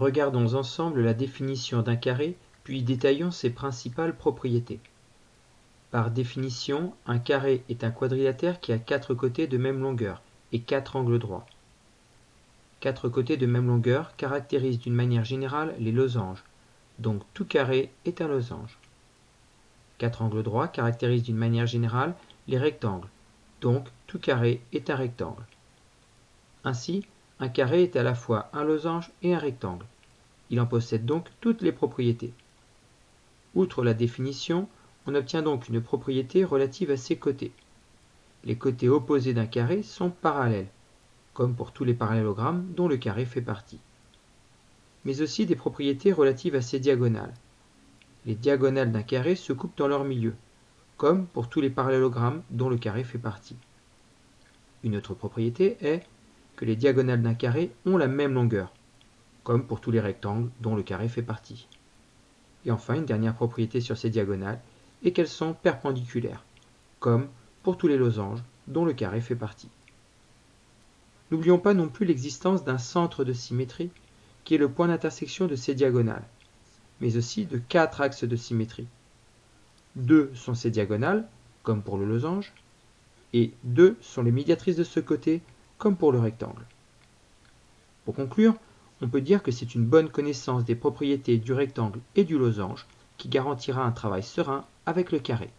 Regardons ensemble la définition d'un carré, puis détaillons ses principales propriétés. Par définition, un carré est un quadrilatère qui a quatre côtés de même longueur et quatre angles droits. Quatre côtés de même longueur caractérisent d'une manière générale les losanges, donc tout carré est un losange. Quatre angles droits caractérisent d'une manière générale les rectangles, donc tout carré est un rectangle. Ainsi, un carré est à la fois un losange et un rectangle. Il en possède donc toutes les propriétés. Outre la définition, on obtient donc une propriété relative à ses côtés. Les côtés opposés d'un carré sont parallèles, comme pour tous les parallélogrammes dont le carré fait partie. Mais aussi des propriétés relatives à ses diagonales. Les diagonales d'un carré se coupent dans leur milieu, comme pour tous les parallélogrammes dont le carré fait partie. Une autre propriété est que les diagonales d'un carré ont la même longueur, comme pour tous les rectangles dont le carré fait partie. Et enfin, une dernière propriété sur ces diagonales et qu'elles sont perpendiculaires, comme pour tous les losanges dont le carré fait partie. N'oublions pas non plus l'existence d'un centre de symétrie qui est le point d'intersection de ces diagonales, mais aussi de quatre axes de symétrie. Deux sont ces diagonales, comme pour le losange, et deux sont les médiatrices de ce côté, comme pour le rectangle. Pour conclure, on peut dire que c'est une bonne connaissance des propriétés du rectangle et du losange qui garantira un travail serein avec le carré.